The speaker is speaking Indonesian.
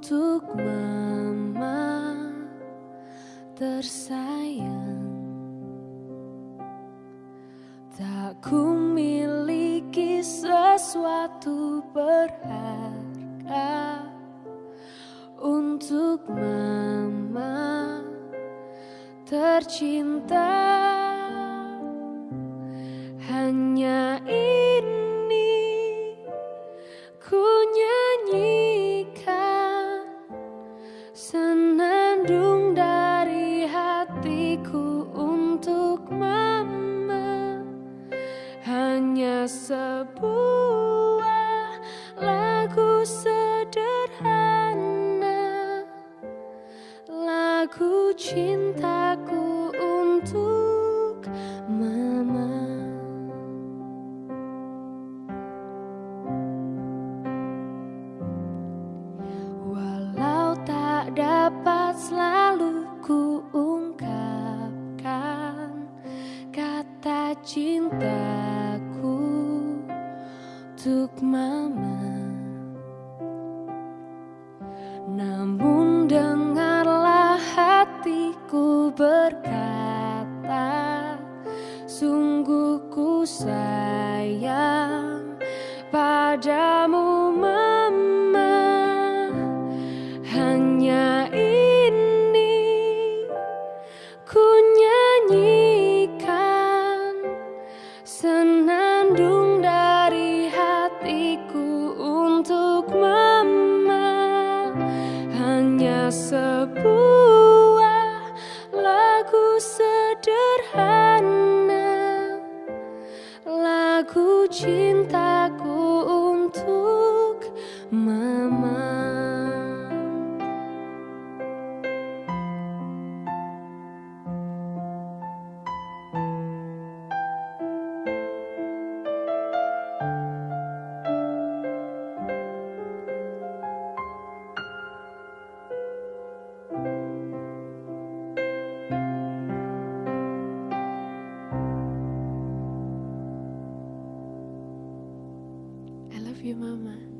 untuk mama tersayang. Tak ku miliki sesuatu berharga. Untuk mama tercinta. Senandung dari hatiku untuk mama. Hanya sebuah lagu sederhana. Lagu cintaku dapat selalu ku ungkapkan kata cintaku untuk mama. Namun dengarlah hatiku berkata Sungguh ku sayang padamu sebuah lagu sederhana Lagu cintaku untuk. love you, Mama.